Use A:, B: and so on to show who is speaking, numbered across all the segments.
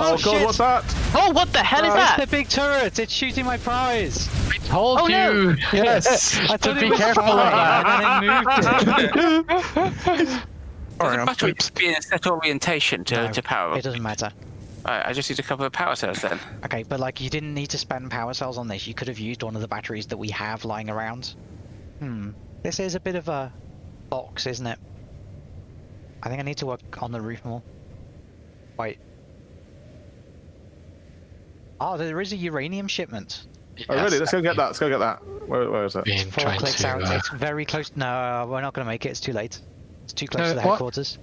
A: Oh,
B: god,
A: shit.
B: what's that?
C: Oh, what the hell is
A: Oh,
C: that?
A: It's the big turret. It's shooting my prize.
D: I Told
C: Oh,
D: you.
C: no.
D: Yes.
A: I
D: to
A: thought
D: be careful of that.
A: and then it moved it.
E: Does the battery just be in a set orientation to,
A: No,
E: to power?
A: It doesn't matter.
E: Right, I just need a couple of power cells then.
A: Okay, but like you didn't need to spend power cells on this. You could have used one of the batteries that we have lying around. Hmm. This is a bit of a box, isn't it? I think I need to work on the roof more. Wait. Oh, there is a uranium shipment.
B: Oh, really? Let's go get that. Let's go get that. Where, where is it?
D: Been
A: Four clicks
D: to.
A: out.
D: Uh,
A: It's very close. No, we're not going to make it. It's too late. It's too close
D: Uh,
A: to the
D: what?
A: headquarters.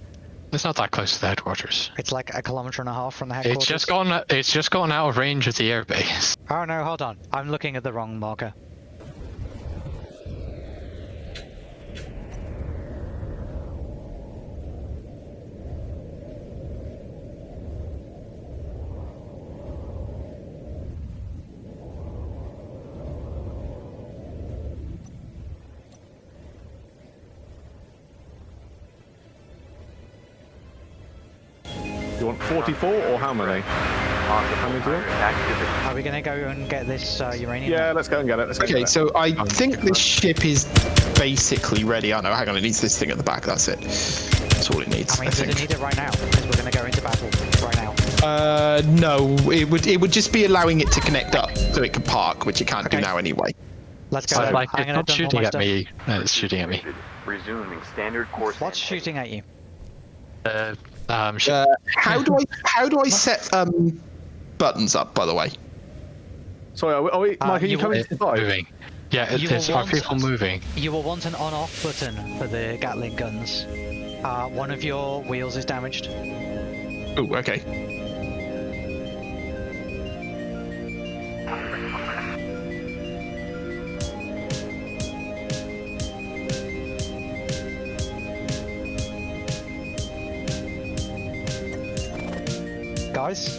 D: it's not that close to the headquarters.
A: It's like a kilometer and a half from the headquarters.
D: It's just gone. It's just gone out of range of the airbase.
A: Oh no, hold on. I'm looking at the wrong marker.
B: You want 44 or how many? How many do you want?
A: Are we gonna go and get this uh, uranium?
B: Yeah, let's go and get it. Let's
F: Okay,
B: get it.
F: so I think this ship is basically ready. I know, hang on, it needs this thing at the back, that's it. That's all it needs,
A: I
F: I,
A: mean, does it need it right now? Because we're gonna go into battle right now.
F: Uh, no, it would it would just be allowing it to connect up so it can park, which it can't
A: Okay.
F: do now anyway.
A: Let's go.
D: So, like,
A: I'm
D: it's not shooting at
A: stuff.
D: me. No, it's shooting at me.
G: Resuming standard course.
A: What's shooting at you?
D: Uh, um, sh-
F: Uh, how do I how do I set um buttons up? By the way,
B: Sorry, are we, are we
A: Uh,
B: Mike, are you
A: you
B: coming
D: it's
B: to fight?
D: moving. Yeah, it
A: You
D: is. Are
A: want-
D: people moving?
A: You will want an on-off button for the Gatling guns. Uh, one of your wheels is damaged.
F: oh okay.
A: Guys,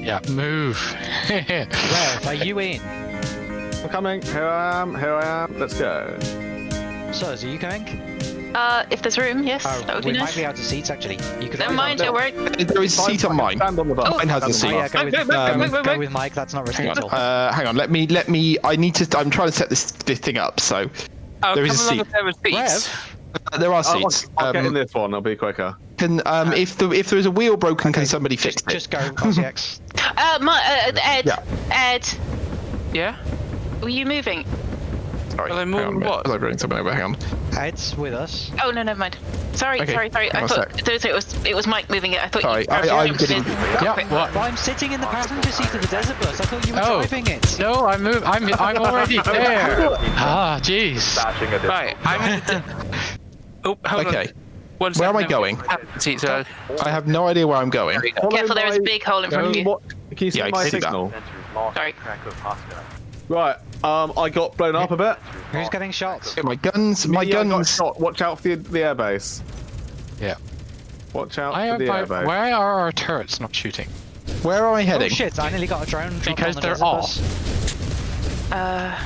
D: Yeah, move.
A: Rev, are you in?
B: I'm coming. Here I am. Here I am. Let's go.
A: Sirs, are you going?
C: Uh, if there's room, yes,
A: Oh,
C: that would
A: we
C: be
A: might be out of seats actually. You could.
C: Never mind, don't worry.
F: There is a seat on mine.
B: Stand on the bus.
F: Mine has a
B: Stand
A: Oh
F: seat.
A: yeah, go with,
C: Wait, wait,
A: um,
C: wait, wait,
A: go with Mike. That's not risky
F: Hang
A: at
F: on,
A: all.
F: uh, hang on. Let me let me. I need to. I'm trying to set this this thing up. So
E: Oh,
F: There
E: come
F: is a seat.
E: a pair of seats.
F: uh, there are
B: I'll,
F: seats.
B: I'll get in
F: Um,
B: this one. It'll be quicker.
F: Can um if the if there is a wheel broken, can somebody fix
A: just,
F: it?
A: just go, RCX.
C: Uh, my, uh, Ed,
F: Yeah.
C: Ed,
E: Yeah?
C: were you moving?
F: Sorry,
E: Well, then
F: hang on a minute.
E: what?
F: I was bringing something over. Hang on.
A: Ed's with us.
C: Oh no, never mind. Sorry,
F: Okay,
C: sorry, sorry.
F: hang
C: I thought
F: sec.
C: there was- it was it was Mike moving it. I thought
F: Sorry,
C: you.
F: I, I'm
C: jump
F: getting-
D: Yeah, what?
A: Well, I'm sitting in the passenger seat of the desert bus. I thought you were
D: Oh.
A: driving it.
D: No, I'm move. I'm I'm already there. Ah, jeez.
E: Right, I'm. Oh, hold on.
F: Okay.
E: One
F: Where am I going?
E: Seats are...
F: I have no idea where I'm going.
B: Follow
C: Careful, there is a big hole in front of you.
B: What? Can you see
F: Yeah,
B: my
F: see
B: signal?
C: Sorry.
G: track of hostile.
B: Right. Um, I got blown up a bit.
A: Who's getting shot?
F: Okay, my guns. My
B: Me, I got
F: guns.
B: shot. Watch out for the, the airbase.
D: Yeah.
B: Watch out
D: Why
B: for
D: are,
B: the
D: why,
B: airbase.
D: why are our turrets not shooting?
F: Where are I heading?
A: Oh shit! I nearly got a drone.
D: Because
A: on the
D: they're off.
C: Uh,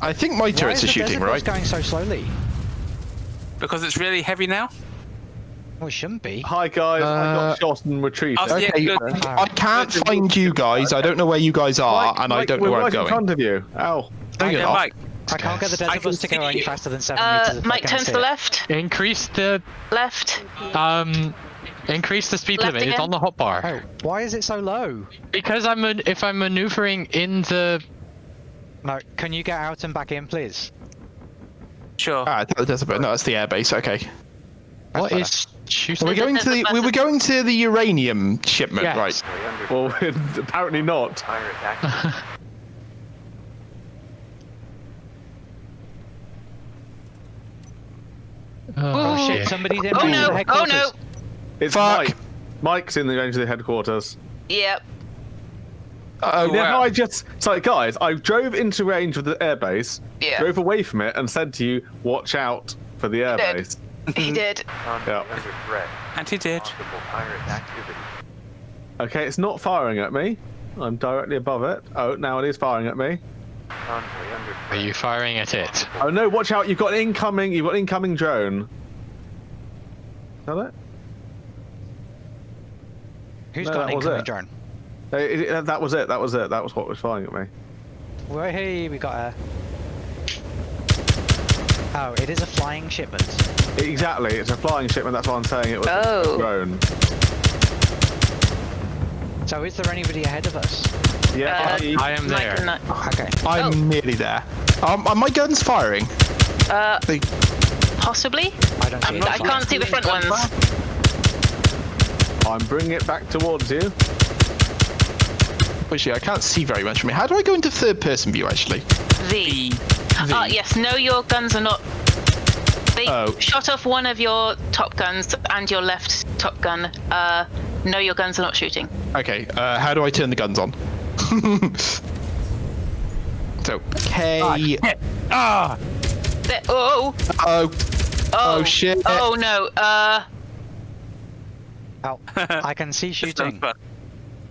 F: I think my
A: Why
F: turrets
A: is
F: are
A: the
F: shooting,
A: desert bus
F: right?
A: going so slowly?
E: Because it's really heavy now?
A: Well, it shouldn't be.
B: Hi guys, I
F: Uh,
B: got shot and retreated.
E: I'll see
F: Okay,
E: Yeah,
F: I, can't find you guys. I don't know where you guys are,
B: Mike,
F: and I
B: Mike,
F: don't know
B: we're
F: where I'm
B: right in
F: going.
B: front of you. Ow.
F: Don't get
E: Yeah. Mike,
A: I can't get the
E: I
A: desert
E: can
A: bus to go
E: see
A: any
E: you.
A: faster than seven
C: uh,
A: meters.
C: Mike,
A: can't
C: turn to the left.
D: Increase the
C: Left.
D: um, increase the speed
C: Left
D: limit. It's
C: again?
D: on the hotbar.
A: Oh, why is it so low?
D: Because I'm man- if I'm maneuvering in the
A: No, can you get out and back in, please?
E: sure.
F: Ah, that- that's about, no, that's the airbase. Okay.
D: what is
A: better.
D: is shooting?
F: We're going to the we were going to the uranium shipment,
D: Yes.
F: right?
B: Well, apparently not.
D: Oh,
A: Oh, shit!
D: shit.
A: Somebody's in
C: Oh
A: range of
C: no!
A: the
C: Oh no!
B: It's
F: Fuck.
B: Mike. Mike's in the range of the headquarters.
C: Yep.
F: Oh, oh
E: Wow.
B: Yeah, no, I just sorry guys. I drove into range of the airbase,
C: Yeah.
B: drove away from it, and said to you, "Watch out for the
C: did.
B: airbase."
C: He mm-hmm.
G: did.
B: Yeah.
E: And he did.
G: Possible pirate activity.
B: Okay, it's not firing at me. I'm directly above it. Oh, now it is firing at me.
D: Are you firing at it?
B: Oh no! Watch out! You've got an incoming. You've got an incoming drone. Is that it?
A: Who's
B: No,
A: got an
B: was
A: incoming
B: it.
A: drone?
B: It- it- that was it. That was it. That was what was firing at me.
A: Well, hey, we got a. Oh, it is a flying shipment.
B: Exactly. It's a flying shipment. That's why I'm saying it was
C: Oh.
B: a drone.
A: So is there anybody ahead of us?
B: Yeah.
C: Uh,
B: I-
D: I am there.
C: I-
A: Okay.
F: I'm
C: Oh.
F: nearly there. Um, are my guns firing?
C: Uh,
F: They,
C: possibly.
A: I don't see.
C: I can't see the front ones.
B: I'm bringing it back towards you.
F: Actually, I can't see very much from here. How do I go into third person view, actually?
C: V. Ah, yes. No, your guns are not. They
F: Oh.
C: shot off one of your top guns and your left top gun. Uh, no, your guns are not shooting.
F: Okay, uh, how do I turn the guns on? so, K.
D: Ah!
C: There- oh,
F: Oh,
C: oh,
F: Oh, shit.
C: Oh no. Uh,
A: Oh, I can see shooting.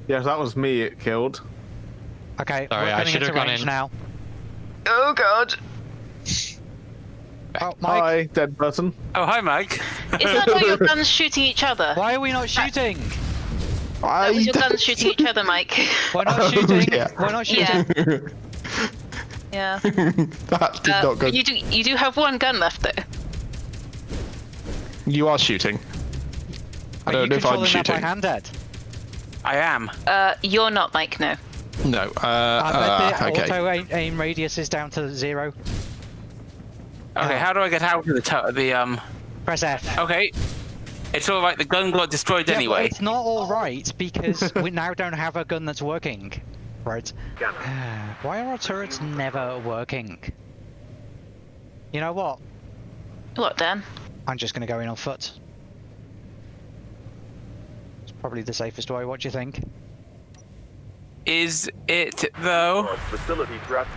E: Fun.
B: Yes, that was me. It killed.
A: Okay,
D: Sorry,
A: we're
D: I
A: getting
D: should
A: into
D: have gone
A: range
D: in.
A: now.
C: oh god.
A: Oh, Mike,
B: Hi, dead person.
E: Oh, hi, Mike.
C: Is that why your guns shooting each other?
A: why are we not shooting?
F: I.
C: That was your guns shooting each other, Mike.
A: We're not
F: Oh,
A: shooting.
F: yeah.
A: We're not shooting.
C: Yeah. Yeah.
F: that did
C: Uh,
F: not go.
C: you do. You do have one gun left though.
F: You are shooting. I don't
A: you
F: know if I'm
A: controlling that by
F: shooting.
A: hand, Ed?
E: I am.
C: Uh, you're not, Mike. No.
F: No. Uh,
A: I
F: uh, okay.
A: auto aim, aim radius is down to zero.
E: Okay,
A: Oh.
E: how do I get out of the to- the um?
A: Press F.
E: Okay, it's all right. The gun got destroyed
A: Yeah,
E: anyway.
A: it's not all right because we now don't have a gun that's working. Right. Why are our turrets never working? You know what?
C: What, Dan?
A: I'm just gonna go in on foot. It's probably the safest way. What do you think?
E: Is it though?
G: Facility threat.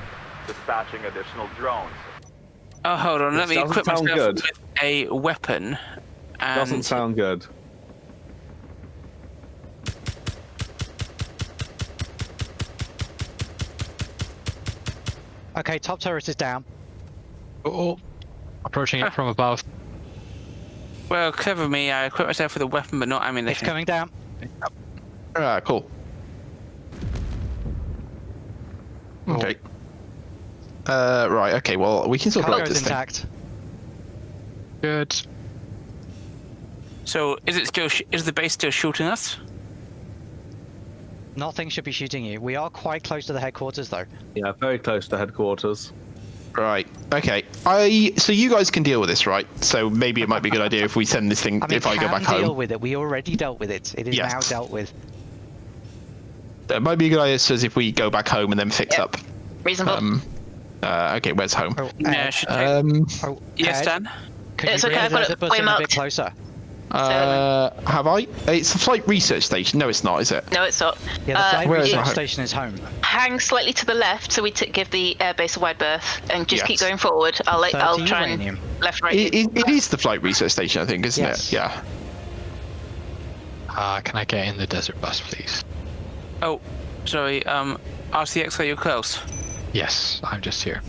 G: Dispatching additional drones.
E: Oh, hold on. Let
B: This
E: me
B: doesn't
E: equip
B: sound
E: myself
B: good.
E: with a weapon. And
B: Doesn't sound good.
A: Okay, top turret is down.
D: Oh, oh. approaching it from above.
E: well, clever me. I equipped myself with a weapon, but not
A: I
E: mean, It's
A: coming down.
F: Ah, cool. Okay. Uh, right. Okay. Well, we can sort of
A: Cargo's
F: this thing.
A: intact.
D: Good.
E: So, is it still? Sh- is the base still shooting us?
A: Nothing should be shooting you. We are quite close to the headquarters, though.
B: Yeah, very close to headquarters.
F: Right. Okay. I. So you guys can deal with this, right? So maybe it might be a good idea if we send this thing.
A: I mean,
F: if I go
A: can
F: back
A: deal
F: home,
A: with it. We already dealt with it. It is
F: Yes.
A: now dealt with.
F: it might be a good idea. Says if we go back home and then fix
C: Yep.
F: up.
C: Reasonable.
F: Um. Uh, okay. Where's home?
A: Oh,
E: Yeah,
A: Ed,
E: should take.
F: Um.
A: oh,
E: yes, Dan.
A: Could
C: It's
A: you
C: okay, I've got it
A: button
C: way
A: a bit closer?
F: Uh. Have I? It's a flight research station. No, it's not. Is it?
C: no, it's not.
A: Yeah, the
C: Uh,
A: flight
F: Where is
A: research
F: my
A: station is home.
C: hang slightly to the left, so we t- give the airbase a wide berth, and just keep going forward. I'll let, I'll try
A: uranium.
C: and left, right.
F: It, it, it is the flight research station, I think, isn't
A: Yes.
F: it? Yeah.
D: Uh, can I get in the desert bus, please?
E: Oh, sorry. Um, RCX, are you close?
D: Yes, I'm just here.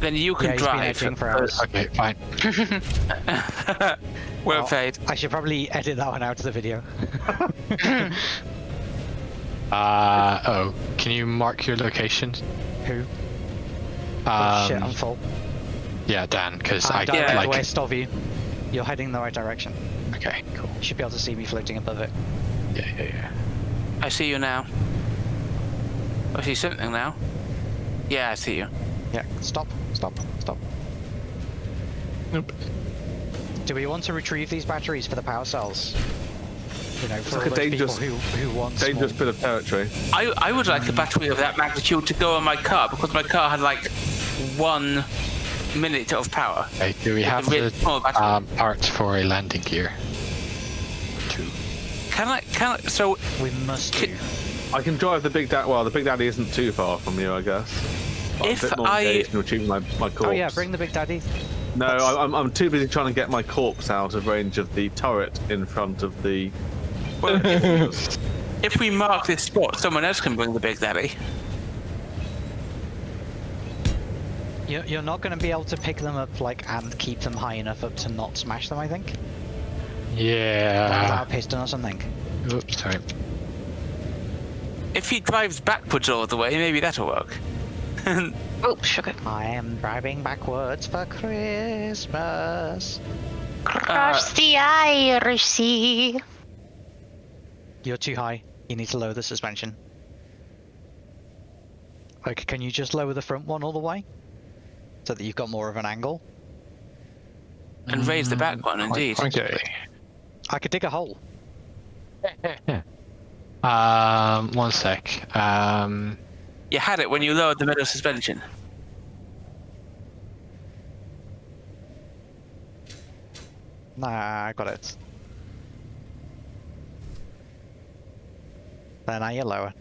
E: Then you can
A: he's been
E: drive.
A: edging for hours.
D: Okay, fine.
E: well
A: Oh,
E: played.
A: I should probably edit that one out of the video.
D: Uh, oh, can you mark your location?
A: Who?
D: Um,
A: oh, shit, I'm full.
D: yeah, Dan, because I
A: I'm direct
D: like.
A: west of you. You're heading in the right direction.
D: Okay, cool.
A: You should be able to see me floating above it.
D: Yeah, yeah, yeah.
E: I see you now. I see something now. Yeah, I see you.
A: Yeah, stop, stop, stop.
D: Nope.
A: Do we want to retrieve these batteries for the power cells? You know, for
B: like a dangerous-
A: who, who want
B: Dangerous bit of territory.
E: I, I would like a battery of that magnitude to go on my car because my car had like one minute of power.
D: Okay, do we have the um, parts for a landing gear? Two.
E: Can I? Can I? So
A: We must do.
B: I can drive the Big Daddy. Well, the Big Daddy isn't too far from you, I guess. But I'm
E: If
B: a bit more
E: I-
B: engaged in retrieving my, my corpse.
A: Oh yeah, bring the big daddy.
B: No, I, I'm, I'm too busy trying to get my corpse out of range of the turret in front of the.
E: well, if, if we mark this spot, someone else can bring the big daddy.
A: You're, you're not going to be able to pick them up like and keep them high enough up to not smash them. I think.
D: Yeah.
A: Without a piston or something.
D: Oops, sorry.
E: If he drives backwards all the way, maybe that'll work.
C: Oh, sugar.
A: I am driving backwards for Christmas.
C: Cross the Irish Sea.
A: You're too high. You need to lower the suspension. Like, can you just lower the front one all the way? So that you've got more of an angle?
E: and raise the back one, indeed.
D: Okay.
A: I could dig a hole.
D: Um, one sec. Um,
E: You had it when you lowered the middle suspension.
A: Nah, I got it. Then I lower.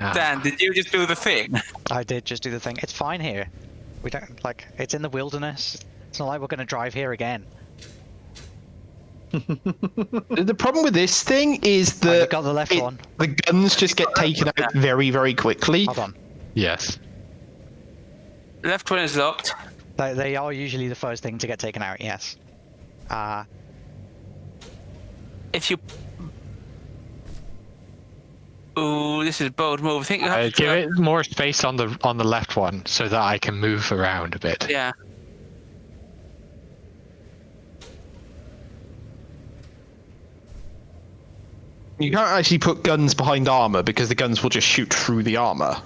D: ah,
E: Dan, did you just do the thing?
A: I did just do the thing. It's fine here. We don't like. It's in the wilderness. It's not like we're gonna drive here again.
F: The the problem with this thing is that
A: got the left
F: it-
A: one.
F: the guns just get taken out very, very quickly.
A: Hold on.
D: yes.
E: Left one is locked.
A: They, they are usually the first thing to get taken out. Yes. Uh,
E: If you. Ooh, this is a bold move. I think you have
D: Uh,
E: to
D: give it more space on the on the left one so that I can move around a bit.
E: Yeah.
F: You can't actually put guns behind armor because the guns will just shoot through the armor.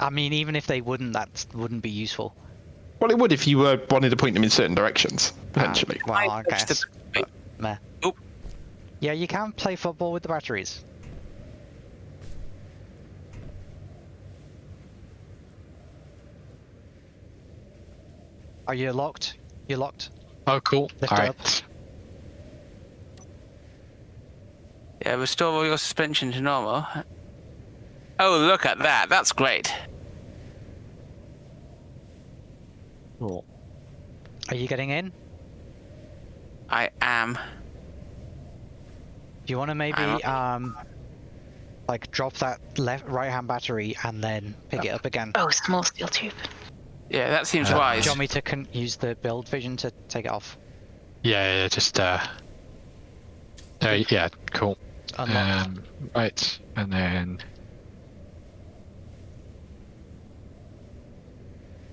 A: I mean, even if they wouldn't, that wouldn't be useful.
F: well, it would if you were wanted to point them in certain directions, potentially.
A: Ah, well, I
E: touched
A: guess.
E: the- wait.
A: Meh.
E: Oop.
A: Yeah, you can play football with the batteries. Are you locked? You're locked.
D: Oh, cool.
A: Lift
D: All
A: it
D: right.
A: up.
E: Yeah, restore all your suspension to normal. Oh, look at that. That's great. Cool.
A: Are you getting in?
E: I am.
A: Do you want to maybe um, like drop that left right-hand battery and then pick it up again?
C: Oh, small steel tube.
E: Yeah, that seems
A: Do
E: wise.
A: you want me to con- use the build vision to take it off?
D: Yeah, yeah, just uh. Uh, yeah, cool.
A: Unlock.
D: Um, right, and then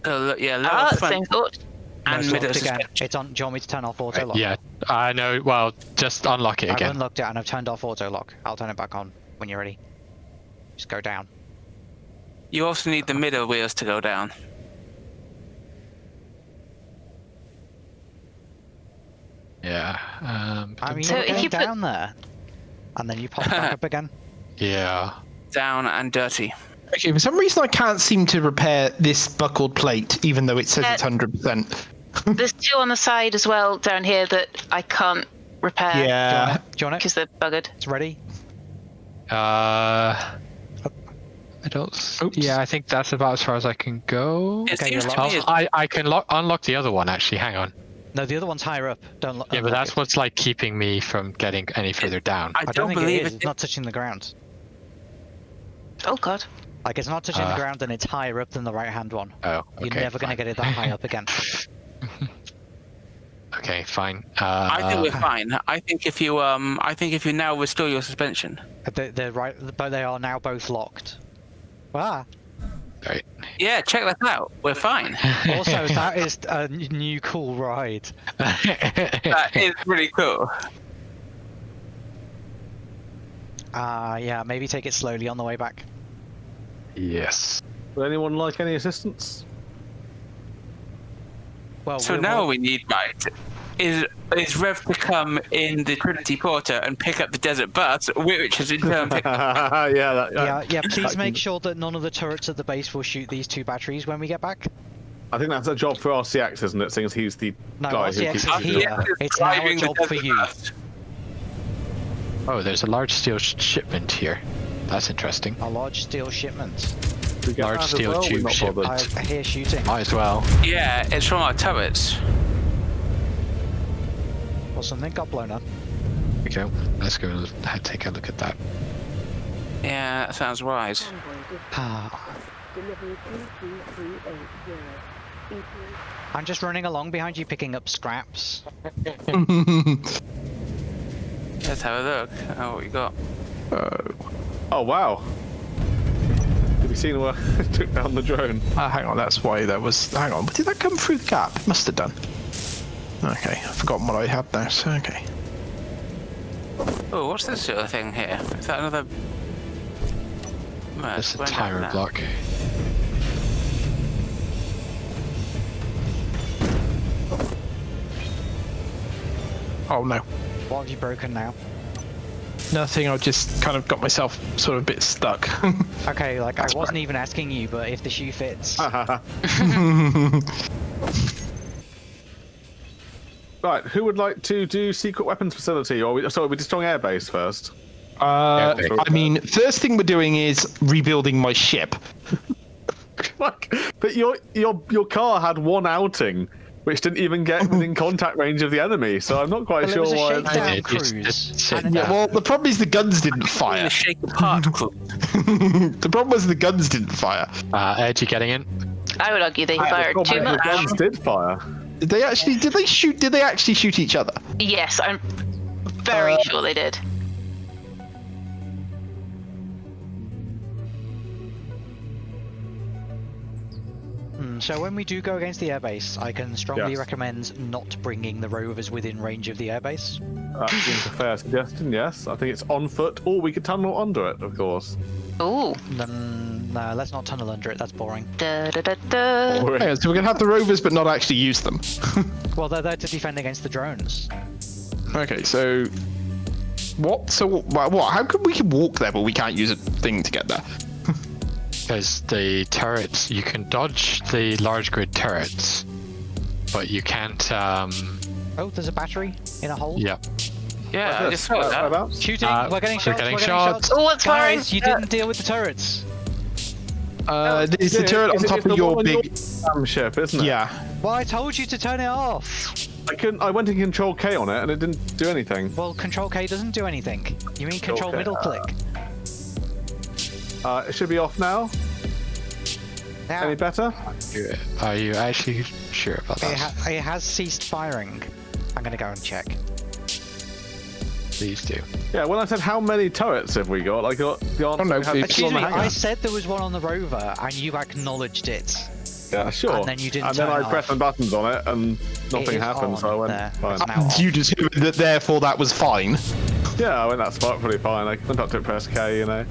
E: Oh, look, yeah, lower
C: Ah,
E: front
C: same thought.
A: No,
E: and
A: it's
E: middle
A: again. It's on. Do you want me to turn off auto lock?
D: yeah, I know. Well, just unlock it
A: I've
D: again.
A: unlocked it and I've turned off auto lock. I'll turn it back on when you're ready. Just go down.
E: You also need the middle wheels to go down.
D: Yeah. Um,
A: I mean,
C: So
A: you're
C: if
A: going
C: you put-
A: down there, and then you pop back up again.
D: yeah.
E: Down and dirty.
F: Okay, for some reason I can't seem to repair this buckled plate, even though it says
C: Uh,
F: it's hundred percent.
C: There's two on the side as well down here that I can't repair
A: Do you
F: Yeah.
A: want it? Do you want it?
C: because they're buggered.
A: It's ready.
D: Uh. I don't. s-
F: Oops.
D: Yeah, I think that's about as far as I can go.
E: It
A: Okay,
E: seems
A: you're
E: to
A: locked.
E: me as
D: I I can lock unlock the other one actually. Hang on.
A: No, the other one's higher up. Don't. lo-
D: Yeah, but that's
A: it.
D: what's like keeping me from getting any further down.
E: I
A: I
E: don't,
A: don't think
E: believe
A: it is.
E: it.
A: It's not touching the ground.
C: Oh god.
A: Like it's not touching
D: Uh.
A: the ground, and it's higher up than the right-hand one.
D: Oh,
A: You're
D: okay,
A: never gonna get it that high up again.
D: Okay, fine. Uh,
E: I think we're fine. I think if you um, I think if you now restore your suspension.
A: They, they're right, but they are now both locked. Ah.
D: Right.
E: Yeah, check that out. We're fine.
A: Also, that is a new cool ride.
E: that is really cool.
A: Uh, yeah, maybe take it slowly on the way back.
D: yes.
B: Would anyone like any assistance?
A: Well,
E: So now
A: we're-
E: we need right is is Rev to come in the Trinity Porter and pick up the desert bus, which has in turn picked up.
B: yeah, that,
A: Yeah, yeah. Please
B: that
A: make
B: can-
A: sure that none of the turrets at the base will shoot these two batteries when we get back.
B: I think that's a job for RCX, isn't it? Since he's the
A: No,
B: guy who keeps
A: is here.
B: it.
A: It's now a
E: driving the
A: job for you.
E: bus.
D: Oh, there's a large steel sh- shipment here. That's interesting.
A: A large steel shipment.
D: Large steel
B: well,
D: tube
B: not
D: ship.
A: I hear shooting.
D: Might as well.
E: Yeah, it's from our turrets.
A: Or something got blown up.
D: Here we go. Let's go l- take a look at that.
E: Yeah, that sounds wise.
A: Ah,
H: Delivery 32380. ETA
A: I'm just running along behind you, picking up scraps.
E: Let's have a look. Oh, what you got?
F: Oh.
B: Oh wow. Have you seen where I took down the drone?
F: Ah, hang on, that's why that was. Hang on, did that come through the gap? It Must have done. Okay, I've forgotten what I had there. So okay.
E: Oh, what's this sort of thing here? Is that another? Well,
D: It's a
E: went down
D: tire block.
F: Oh no,
A: What have you broken now?
F: nothing. I just kind of got myself sort of a bit stuck.
A: Okay, like
F: That's
A: I wasn't
F: right.
A: even asking you, but if the shoe fits,
B: right, who would like to do secret weapons facility, or we, sorry, we destroying airbase first?
F: uh,
D: Yeah,
F: I mean, first thing we're doing is rebuilding my ship.
B: Like, but your your your car had one outing, which didn't even get within contact range of the enemy. So I'm not quite
A: Well, it
B: sure
A: was a
B: why.
A: shakedown.
B: it's-
D: It- it's
A: cruise.
D: just sit
A: And
F: Yeah, well, the problem is the guns didn't
E: The
F: fire.
E: shake apart crew.
F: the problem was the guns didn't fire.
D: Uh, Ed, you getting in?
C: I would argue they
B: the
C: fired
B: problem
C: too much.
B: The guns did fire.
F: Did they actually? Did they shoot? Did they actually shoot each other?
C: Yes, I'm very
F: Uh,
C: sure they did.
A: Hmm, so when we do go against the airbase, I can strongly
B: Yes.
A: recommend not bringing the rovers within range of the airbase.
B: That seems a fair suggestion. Yes, I think it's on foot, or we could tunnel under it, of course.
C: Ooh.
A: Then no, let's not tunnel under it. That's boring.
C: Da, da, da, da.
B: Or-
F: Yeah, so we're gonna have the rovers, but not actually use them.
A: Well, they're there to defend against the drones.
F: okay, so what? So what? what? How come we can walk there, but we can't use a thing to get there?
D: Because the turrets, you can dodge the large grid turrets, but you can't. Um,
A: Oh, there's a battery in a hole.
D: yeah.
E: Yeah, I just saw that.
A: Shooting.
D: Uh,
A: we're getting shots.
D: we're
A: shots.
D: getting
A: we're
D: shots.
C: Oh, what's firing?
A: Guys, you
C: Uh,
A: didn't deal with the turrets.
F: Uh, it's the turret on top of your
B: one your
F: big.
B: damn ship, isn't it?
F: Yeah.
A: Well, I told you to turn it off.
B: I couldn't. I went in Control K on it, and it didn't do anything.
A: Well, Control K doesn't do anything. You mean Control
B: Okay,
A: middle click?
B: Uh, it should be off now.
A: Now,
B: Any better?
D: Are you actually sure about
A: it,
D: that?
A: ha- it has ceased firing. I'm gonna go and check.
D: Please do.
B: Yeah. When I said how many turrets have we got, I got the answer.
F: Oh, no,
B: we had
A: Excuse me. I said there was one on the rover, and you acknowledged it.
B: Yeah, sure.
A: and then you didn't
B: And then I
A: it
B: pressed
A: off.
B: the buttons on it, and nothing
A: is
B: happened.
A: on
B: So I went.
A: there.
B: Fine.
A: It's now off.
F: You determined that therefore that was fine.
B: Yeah, I went that spot pretty fine. I went up to press K, you know.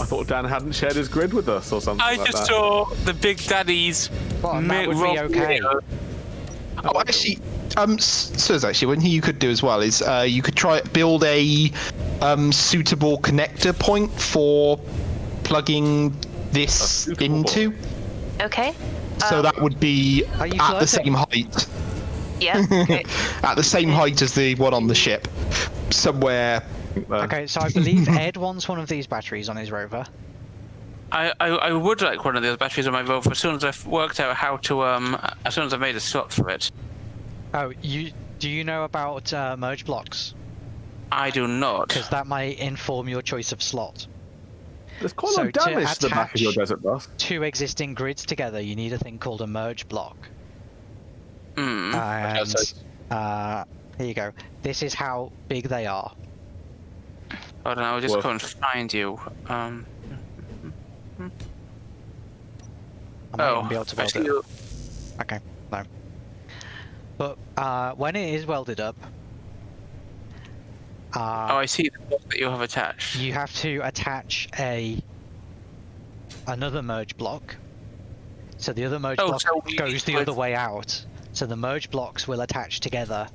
B: I thought Dan hadn't shared his grid with us or something
E: I
B: like
E: just
B: that.
E: saw the Big Daddy's.
A: Well, that would be okay.
E: video.
F: Oh, actually, um, Sirs, actually, one thing you could do as well is uh, you could try build a um, suitable connector point for plugging this into.
C: Okay.
F: So
C: Um,
F: that would be
A: Are you
F: at the same height,
C: Yeah. Okay.
F: at the same height as the one on the ship, somewhere.
B: Uh,
A: Okay, so I believe Ed wants one of these batteries on his rover.
E: I, I, I would like one of those batteries on my Rover as soon as I've worked out how to um as soon as I've made a slot for it.
A: Oh, you do you know about uh, merge blocks?
E: I do not.
A: Because that might inform your choice of slot.
B: There's quite a
A: So
B: lot of
A: to
B: damage to the back of your
A: attach-
B: desert bus.
A: Two existing grids together, you need a thing called a merge block.
E: Hmm.
A: And uh, here you go. This is how big they are.
E: I don't know, I'll just
B: Well-
E: go and find you. Um.
A: I might
E: Oh,
A: even be able to build it.
E: you.
A: Okay, no. But uh, when it is welded up,
E: Oh,
A: uh,
E: I see the block that you have attached.
A: you have to attach a another merge block. So the other merge
E: Oh,
A: block
E: so
A: goes the other way out. So the merge blocks will attach together.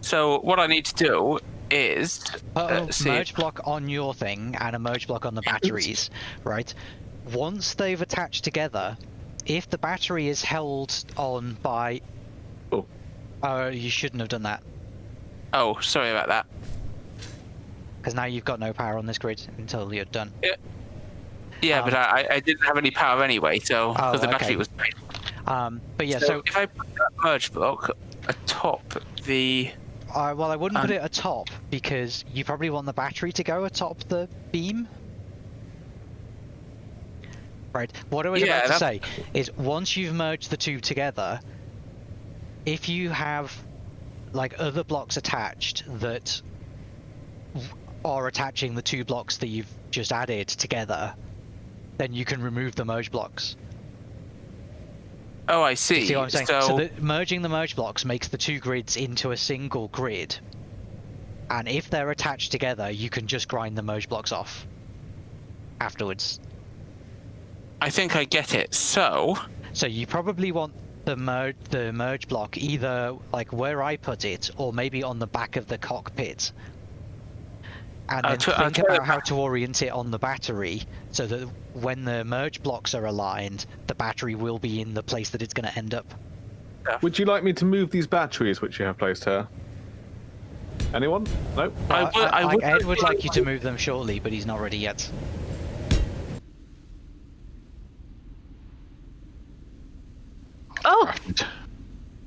E: So what I need to do is
A: Put
E: uh,
A: a
E: see.
A: merge block on your thing and a merge block on the batteries, right? Once they've attached together, if the battery is held on by,
B: Oh.
A: uh, you shouldn't have done that
E: Oh, sorry about that.
A: because now you've got no power on this grid until you're done.
E: Yeah, but
A: Um,
E: I, I didn't have any power anyway, so
A: Oh,
E: the battery
A: okay.
E: was.
A: Um, but yeah,
E: so,
A: so
E: if I put that merge block atop the
A: uh, well, I wouldn't put
E: Um,
A: it atop because you probably want the battery to go atop the beam. Right. What I was
E: Yeah,
A: about to say is once you've merged the two together, if you have like other blocks attached that are attaching the two blocks that you've just added together, then you can remove the merge blocks.
E: Oh, I see.
A: See what I'm saying?
E: So,
A: So, the, merging the merge blocks makes the two grids into a single grid. And if they're attached together, you can just grind the merge blocks off afterwards.
E: I think I get it. So,
A: So you probably want the merge the merge block either like where I put it, or maybe on the back of the cockpit. And
E: I'll
A: then
E: try- I'll
A: think
E: try
A: about how to orient it on the battery, so that when the merge blocks are aligned, the battery will be in the place that it's going to end up.
B: Would you like me to move these batteries which you have placed here? Anyone? No.
E: I
A: Uh,
E: would- I
A: like,
E: would-
A: Ed would like you to move them shortly, but he's not ready yet.
C: Oh,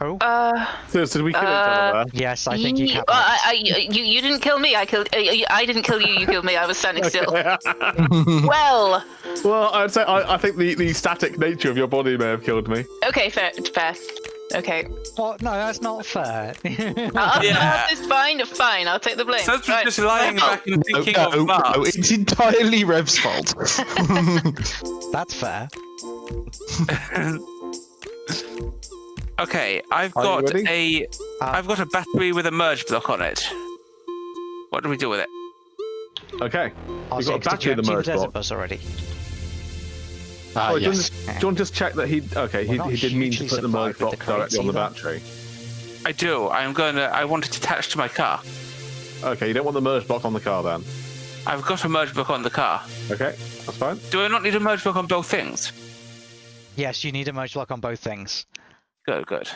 A: Oh,
C: uh,
B: So, so did we kill each
C: Uh,
B: other
A: yes, I think you
C: ye-
A: can.
C: uh, I, I, you, you didn't kill me. I killed. Uh, I didn't kill you. You killed me. I was standing still. Well,
B: well, I'd say I, I think the, the static nature of your body may have killed me.
C: okay, fair, fair. Okay,
A: What? No, that's not fair.
C: uh,
E: Yeah.
C: it's fine. Fine. I'll take the blame.
E: Sons was
C: Right.
E: just lying
C: Well,
E: back and
F: No,
E: thinking
F: no,
E: of
F: no,
E: Mars.
F: it's entirely Rev's fault.
A: that's fair.
E: Okay, I've
B: Are
E: got
B: ready?
E: a,
A: Uh,
E: have got a battery with a merge block on it. What do we do with it?
B: Okay.
A: Oh,
B: You've got a battery
A: you
B: in the merge block.
A: bus already?
D: Uh,
B: Oh, do, you want
D: yes.
B: do you want to just check that he? Okay, he,
A: We're not
B: he did mean to put the merge block
A: the
B: directly on the battery.
E: I do. I'm going to. I want it attached to my car.
B: Okay, you don't want the merge block on the car then.
E: I've got a merge block on the car.
B: Okay, that's fine.
E: Do I not need a merge block on both things?
A: Yes, you need a merge block on both things.
E: Good, good.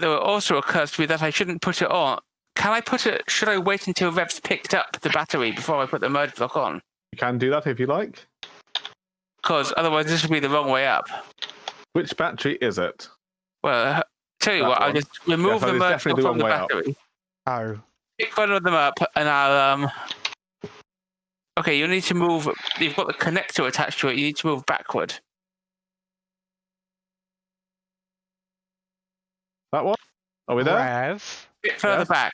E: There also occurs to me that I shouldn't put it on. Can I put it? Should I wait until Rev's picked up the battery before I put the merge block on?
B: You can do that if you like.
E: Because otherwise, this would be the wrong way up.
B: Which battery is it?
E: Well, uh, tell you
B: That
E: what, I'll just remove
B: that
E: the
B: is
E: merge block from the
B: wrong way up.
E: battery.
A: Oh,
E: pick one of them up and I'll um Okay, you need to move you've got the connector attached to it, you need to move backward.
B: That one? Are we there?
A: Rev,
E: Bit further
B: Yes.
E: back.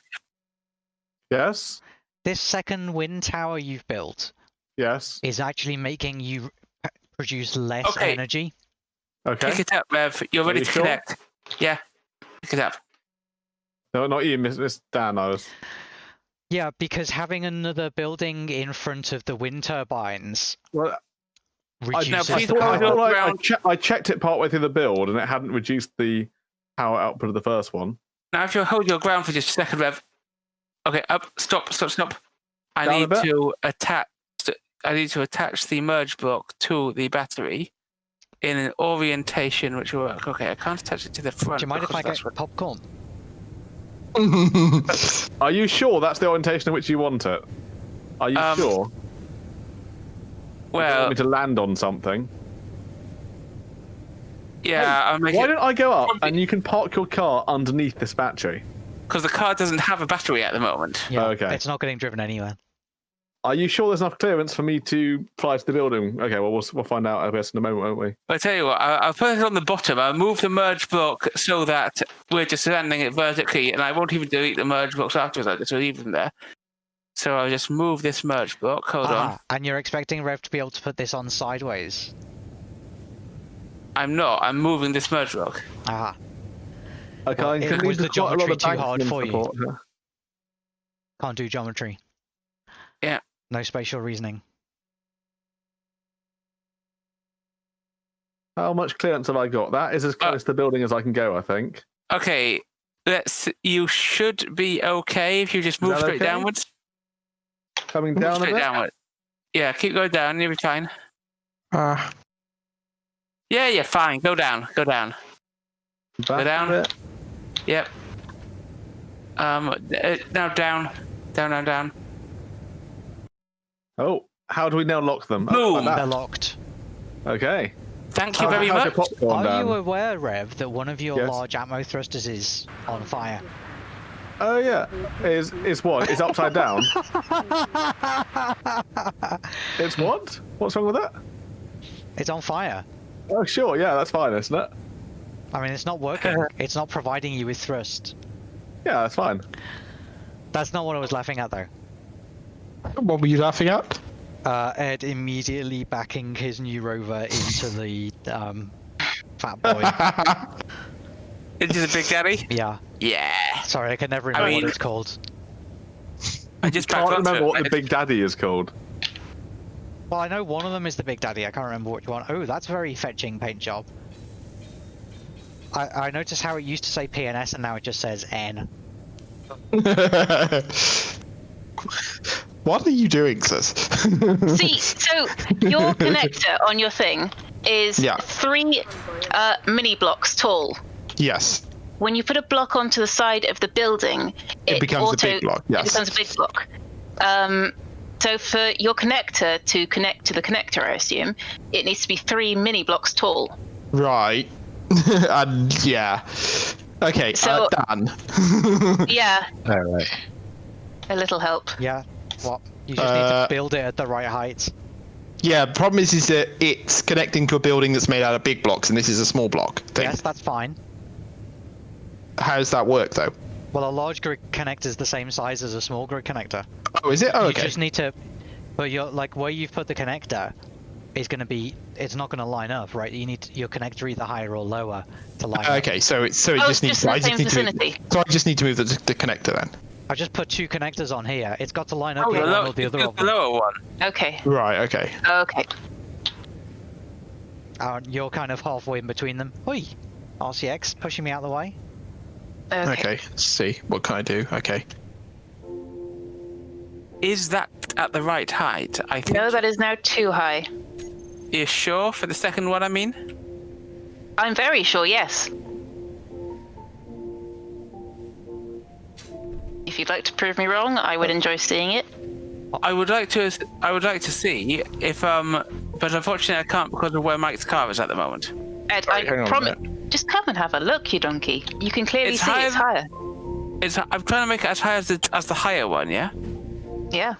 B: Yes.
A: this second wind tower you've built
B: Yes.
A: is actually making you produce less
E: Okay.
A: energy.
B: Okay.
E: Pick it up, Rev. You're ready
B: you
E: to
B: sure?
E: connect. Yeah. Pick it up.
B: No, not you, Miss, Miss Dan. I was.
A: Yeah, because having another building in front of the wind turbines
B: Well, I,
E: now please
A: the
B: thought, I,
E: Power.
B: thought I, I, che- I checked it partway through the build and it hadn't reduced the power output of the first one.
E: Now if you hold your ground for just a second, Rev. Okay, up, stop, stop, stop. I
B: Down
E: need to attach I need to attach the merge block to the battery in an orientation which will work. Okay, I can't attach it to the front.
A: Do you mind if I
E: that's
A: get
E: what-
A: popcorn?
B: Are you sure that's the orientation in which you want it? Are you
E: Um,
B: sure? You don't
E: Well,
B: want me to land on something?
E: Yeah, I'm making
B: Why don't I go up and you can park your car underneath this battery?
E: because the car doesn't have a battery at the moment.
A: Yeah,
B: okay.
A: it's not getting driven anywhere.
B: Are you sure there's enough clearance for me to fly to the building? Okay, well, we'll, we'll find out, I guess, in a moment, won't we?
E: But I tell you what, I- I'll put it on the bottom. I'll move the merge block so that we're just landing it vertically, and I won't even delete the merge blocks afterwards. I'll just leave them there. So I'll just move this merge block. Hold on.
A: Ah, and you're expecting Rev to be able to put this on sideways?
E: I'm not. I'm moving this merge block.
A: Ah,
B: Okay,
A: Well,
B: I
A: it-
B: can
A: was
B: leave
A: the
B: a lot
A: geometry too hard for you?
B: here.
A: can't do geometry.
E: Yeah.
A: No spatial reasoning.
B: How much clearance have I got? That is as
E: Uh,
B: close to the building as I can go, I think.
E: Okay. Let's. You should be okay if you just move straight
B: okay?
E: downwards.
B: Coming
E: Move
B: down a
E: straight
B: bit.
E: downward. Yeah, keep going down. You'll be fine.
F: Ah,
E: Yeah, yeah, fine. Go down. Go down.
B: Back a
E: down. Yep. Um. uh, Now down. Down. Down. Down.
B: Oh, how do we now lock them? Oh,
E: Boom.
B: like.
A: They're locked.
B: Okay.
E: Thank you
B: How-
E: very
B: how's
E: much.
B: your popcorn
A: Are you aware, Rev, that one of your
B: Yes.
A: large atmo thrusters is on fire?
B: Oh yeah. Is is what? It's upside down? it's what? What's wrong with that?
A: It's on fire.
B: Oh sure, yeah, that's fine, isn't it?
A: I mean, it's not working. it's not providing you with thrust.
B: Yeah, that's fine.
A: That's not what I was laughing at, though.
F: What were you laughing at?
A: Uh, Ed immediately backing his new rover into the um, fat boy.
E: Into the Big Daddy?
A: yeah.
E: Yeah.
A: Sorry, I can never
E: I
A: remember
E: mean-
A: what it's called.
E: I just
B: Can't remember what the Big Daddy is called.
A: Well, I know one of them is the Big Daddy. I can't remember which one. Oh, that's a very fetching paint job. I, I noticed how it used to say PNS and now it just says N.
F: what are you doing, sis?
C: See, so your connector on your thing is
F: Yeah.
C: three uh, mini blocks tall.
F: yes.
C: When you put a block onto the side of the building,
F: It becomes a big block, yes.
C: It becomes a big block. Um, so for your connector to connect to the connector, I assume it needs to be three mini blocks tall.
F: Right. and yeah. Okay,
C: So-
F: uh, Dan.
C: Yeah,
D: All right.
C: a little help.
A: Yeah. What? You just need
F: Uh,
A: to build it at the right height.
F: yeah, the problem is, is that it's connecting to a building that's made out of big blocks, and this is a small block thing.
A: Yes, that's fine.
F: How does that work, though?
A: Well, a large grid connector is the same size as a small grid connector.
F: Oh, is it? Oh,
A: You
F: okay.
A: just need to, but you're like where you've put the connector is going to be. It's not going to line up, right? You need your connector either higher or lower to line up.
F: Okay, so it's so it
C: Oh,
F: just
C: it's
F: needs.
C: just in
F: I
C: the
F: just
C: same
F: need to move,
C: vicinity.
F: so I just need to move the, the connector then.
A: I just put two connectors on here. It's got to line up
E: Oh,
A: with
E: the,
A: one
E: low,
A: the other
E: the lower one.
C: Okay,
F: Right. Okay.
C: okay.
A: Uh, you're kind of halfway in between them. Oi, RCX pushing me out of the way.
C: Okay.
F: Okay. Let's see. What can I do? Okay.
E: Is that at the right height? I think.
C: No, that is now too high.
E: You sure for the second one? I mean.
C: I'm very sure, yes. If you'd like to prove me wrong, I would enjoy seeing it.
E: I would like to. I would like to see if um, but unfortunately I can't because of where Mike's car is at the moment.
C: Ed,
F: Right, hang on
C: I
F: a
C: promise. Just come and have a look, you donkey. You can clearly
E: It's
C: see
E: higher
C: it's higher.
E: It's. I'm trying to make it as high as the as the higher one. Yeah.
C: Yeah,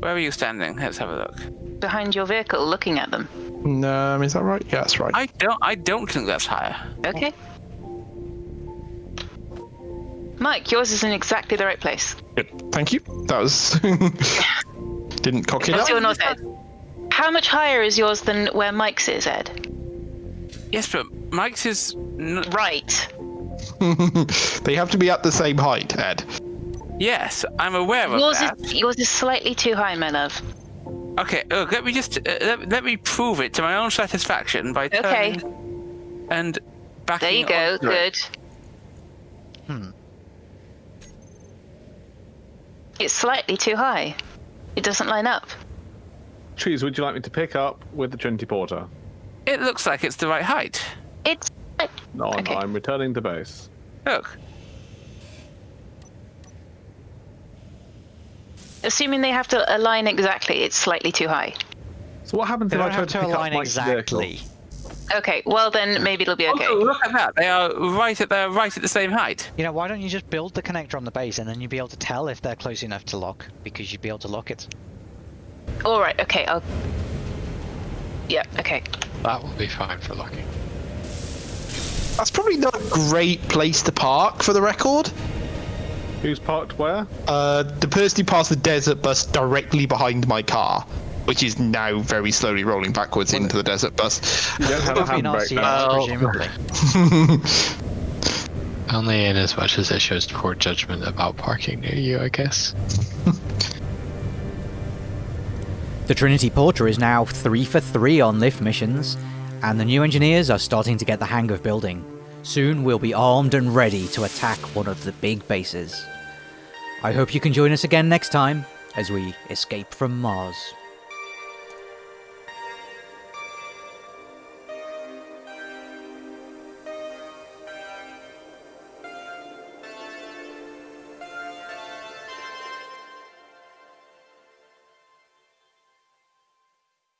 E: Where are you standing? Let's have a look.
C: behind your vehicle, looking at them.
F: No, is that right? Yeah, that's right.
E: I don't. I don't think that's higher.
C: Okay. Mike, yours is in exactly the right place.
F: Good. Thank you. That was. Didn't cock it
C: What's
F: up.
C: your north, Ed? How much higher is yours than where Mike's is, Ed?
E: Yes, but Mike's is. N-
C: Right.
F: they have to be at the same height, Ed.
E: yes, I'm aware of
C: Yours
E: that.
C: is yours is slightly too high, my love.
E: Okay, look, let me just uh, let, let me prove it to my own satisfaction by
C: Okay.
E: turning and backing.
C: There you go.
E: onto it.
C: Good.
A: Hmm.
C: It's slightly too high. It doesn't line up.
B: Trees, would you like me to pick up with the Trinity Porter?
E: It looks like it's the right height.
C: It's
B: No, I'm,
C: Okay.
B: I'm returning to base.
E: Look,
C: assuming they have to align exactly. It's slightly too high.
B: So what happens
A: They
B: if I try to
A: to
B: pick up
A: align
B: vehicle?
A: exactly.
C: Okay. Well, then maybe it'll be okay.
E: Oh, look at that. They are right at they're right at the same height.
A: You know, why don't you just build the connector on the base and then you'd be able to tell if they're close enough to lock because you'd be able to lock it.
C: All right. Okay. I'll. Yeah. Okay.
D: That will be fine for locking.
F: That's probably not a great place to park, for the record.
B: Who's parked where?
F: Uh, the person who passed the desert bus directly behind my car, which is now very slowly rolling backwards into the desert bus.
B: You don't have a
A: Probably not
B: handbrake now.
A: presumably.
D: Only in as much as it shows poor judgment about parking near you, I guess.
I: The Trinity Porter is now 3 for 3 on lift missions, and the new engineers are starting to get the hang of building. Soon we'll be armed and ready to attack one of the big bases. I hope you can join us again next time as we escape from Mars.